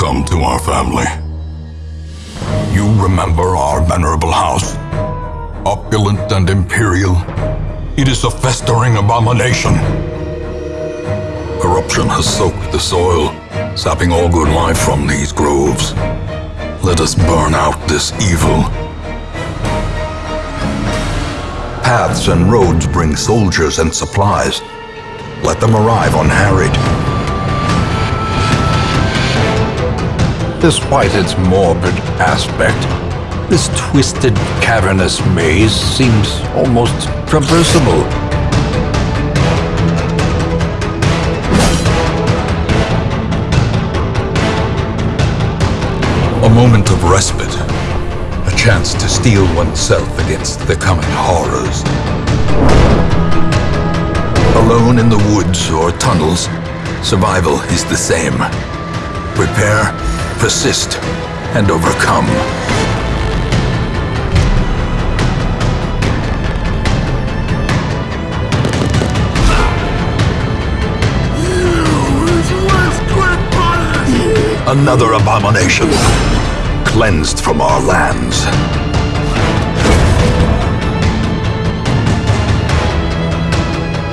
Welcome to our family. You remember our venerable house? Opulent and imperial, it is a festering abomination. Corruption has soaked the soil, sapping all good life from these groves. Let us burn out this evil. Paths and roads bring soldiers and supplies. Let them arrive unharried. Despite its morbid aspect, this twisted, cavernous maze seems almost traversable. A moment of respite. A chance to steel oneself against the coming horrors. Alone in the woods or tunnels, survival is the same. Prepare, persist, and overcome. Another abomination, cleansed from our lands.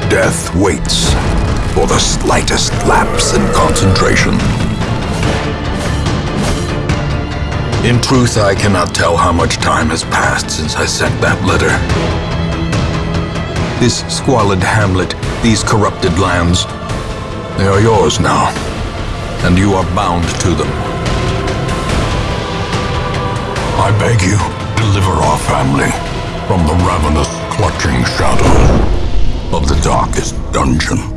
Death waits for the slightest lapse in concentration. In truth, I cannot tell how much time has passed since I sent that letter. This squalid hamlet, these corrupted lands, they are yours now, and you are bound to them. I beg you, deliver our family from the ravenous, clutching shadows of the darkest dungeon.